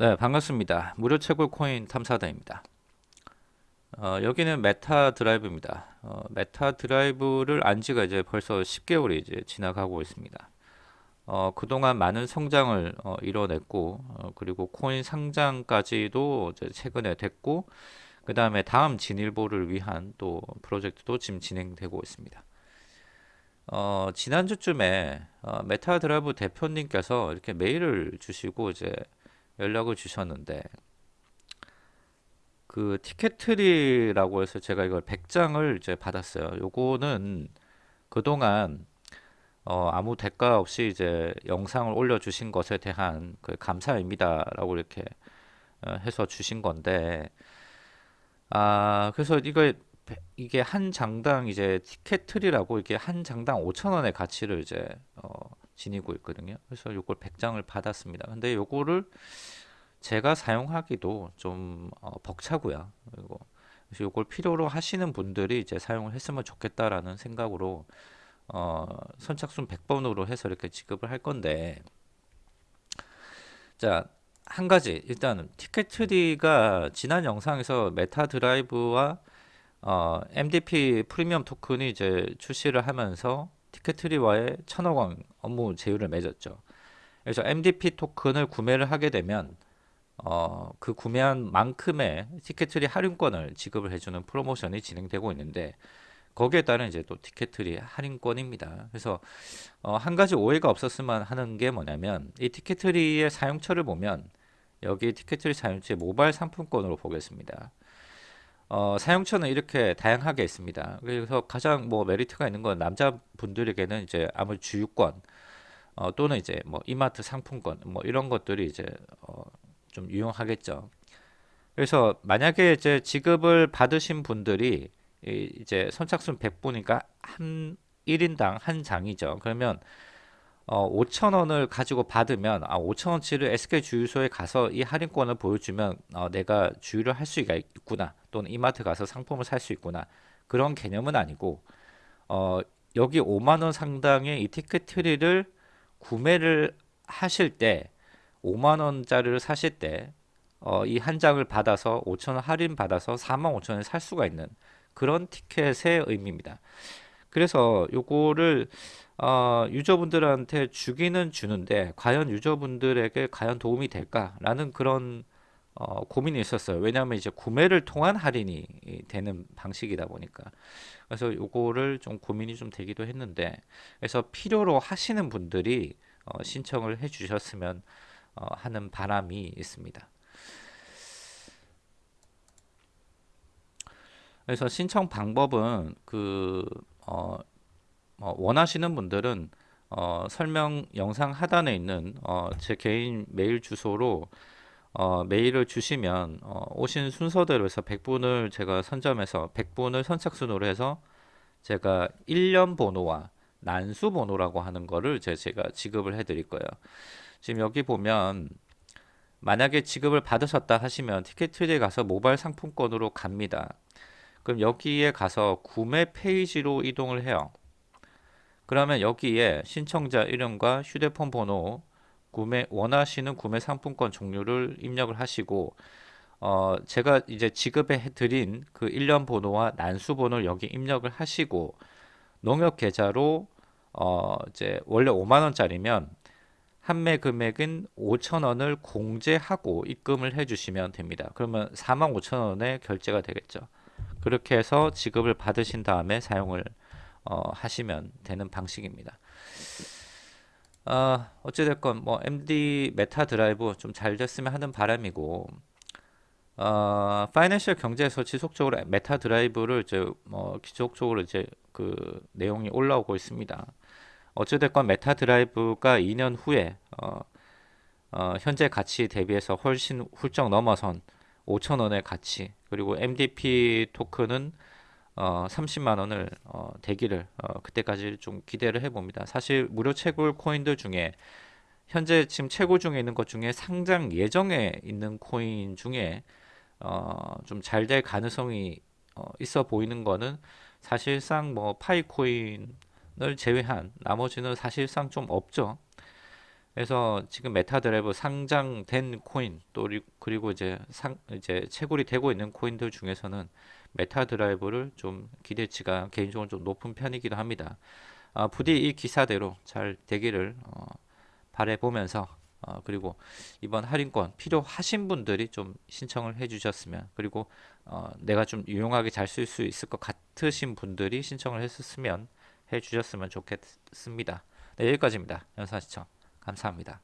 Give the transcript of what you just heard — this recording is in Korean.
네, 반갑습니다. 무료 채굴 코인 탐사다입니다. 어, 여기는 메타 드라이브입니다. 어, 메타 드라이브를 안 지가 이제 벌써 10개월이 이제 지나가고 있습니다. 어, 그동안 많은 성장을 어, 이뤄냈고, 어, 그리고 코인 상장까지도 최근에 됐고, 그 다음에 다음 진일보를 위한 또 프로젝트도 지금 진행되고 있습니다. 어, 지난주쯤에 어, 메타 드라이브 대표님께서 이렇게 메일을 주시고 이제 연락을 주셨는데 그 티켓트리라고 해서 제가 이걸 100장을 이제 받았어요. 요거는 그동안 어, 아무 대가 없이 이제 영상을 올려주신 것에 대한 그 감사입니다라고 이렇게 어, 해서 주신 건데 아 그래서 이거 이게 한 장당 이제 티켓트리라고 이게 한 장당 5천 원의 가치를 이제 어, 지니고 있거든요. 그래서 요걸 100장을 받았습니다. 근데 요거를 제가 사용하기도 좀 어, 벅차고요. 그리고 그래서 요걸 필요로 하시는 분들이 이제 사용을 했으면 좋겠다라는 생각으로 어, 선착순 100번으로 해서 이렇게 지급을 할 건데 자, 한 가지 일단 티켓 트리가 지난 영상에서 메타 드라이브와 어, MDP 프리미엄 토큰이 이제 출시를 하면서 티켓트리와의 천억 원 업무 제휴를 맺었죠. 그래서 MDP 토큰을 구매를 하게 되면 어, 그 구매한 만큼의 티켓트리 할인권을 지급을 해주는 프로모션이 진행되고 있는데 거기에 따른 이제 또 티켓트리 할인권입니다. 그래서 어, 한 가지 오해가 없었으면 하는 게 뭐냐면 이 티켓트리의 사용처를 보면 여기 티켓트리 사용처의 모바일 상품권으로 보겠습니다. 어, 사용처는 이렇게 다양하게 있습니다. 그래서 가장 뭐 메리트가 있는 건 남자분들에게는 이제 아무 주유권 어, 또는 이제 뭐 이마트 상품권 뭐 이런 것들이 이제 어, 좀 유용하겠죠. 그래서 만약에 이제 지급을 받으신 분들이 이제 선착순 100분이니까 한 1인당 한 장이죠. 그러면 어, 5천원을 가지고 받으면 아 5천원치를 SK 주유소에 가서 이 할인권을 보여주면 어, 내가 주유를 할 수가 있구나 또는 이마트 가서 상품을 살 수 있구나 그런 개념은 아니고 어, 여기 5만원 상당의 이 티켓 트리를 구매를 하실 때 5만원짜리를 사실 때 어, 이 한 장을 받아서 5천원 할인 받아서 4만 5천원에 살 수가 있는 그런 티켓의 의미입니다. 그래서 요거를 어, 유저분들한테 주기는 주는데 과연 유저분들에게 과연 도움이 될까라는 그런 어, 고민이 있었어요. 왜냐하면 이제 구매를 통한 할인이 되는 방식이다 보니까 그래서 요거를 좀 고민이 좀 되기도 했는데 그래서 필요로 하시는 분들이 어, 신청을 해주셨으면 어, 하는 바람이 있습니다. 그래서 신청 방법은 그 어, 어, 원하시는 분들은 어, 설명 영상 하단에 있는 어, 제 개인 메일 주소로 어, 메일을 주시면 어, 오신 순서대로 해서 100분을 제가 선점해서 100분을 선착순으로 해서 제가 1년 번호와 난수 번호라고 하는 거를 제가 지급을 해 드릴 거예요. 지금 여기 보면 만약에 지급을 받으셨다 하시면 티켓트리에 가서 모바일 상품권으로 갑니다. 그럼 여기에 가서 구매 페이지로 이동을 해요. 그러면 여기에 신청자 이름과 휴대폰 번호, 구매 원하시는 구매 상품권 종류를 입력을 하시고 어 제가 이제 지급해 드린 그 1년 번호와 난수 번호를 여기 입력을 하시고 농협 계좌로 어 이제 원래 5만 원짜리면 판매 금액은 5천원을 공제하고 입금을 해주시면 됩니다. 그러면 4만 5천원에 결제가 되겠죠. 그렇게 해서 지급을 받으신 다음에 사용을 어, 하시면 되는 방식입니다. 어, 어찌됐건 뭐 MD 메타 드라이브 좀 잘 됐으면 하는 바람이고 어, 파이낸셜 경제에서 지속적으로 메타 드라이브를 이제 뭐 지속적으로 이제 그 내용이 올라오고 있습니다. 어찌됐건 메타 드라이브가 2년 후에 어, 어, 현재 가치 대비해서 훨씬 훌쩍 넘어선 5천원의 가치 그리고 MDP 토큰은 어, 30만 원을 어, 대기를 어, 그때까지 좀 기대를 해봅니다. 사실 무료 채굴 코인들 중에 현재 지금 채굴 중에 있는 것 중에 상장 예정에 있는 코인 중에 어, 좀 잘 될 가능성이 어, 있어 보이는 거는 사실상 뭐 파이 코인을 제외한 나머지는 사실상 좀 없죠. 그래서 지금 메타드라이브 상장된 코인 또 리- 그리고 이제 상 이제 채굴이 되고 있는 코인들 중에서는 메타 드라이브를 좀 기대치가 개인적으로 좀 높은 편이기도 합니다. 아, 부디 이 기사대로 잘 되기를 어, 바라보면서 어, 그리고 이번 할인권 필요하신 분들이 좀 신청을 해주셨으면 그리고 어, 내가 좀 유용하게 잘 쓸 수 있을 것 같으신 분들이 신청을 했었으면 해주셨으면 좋겠습니다. 네, 여기까지입니다. 영상 시청 감사합니다.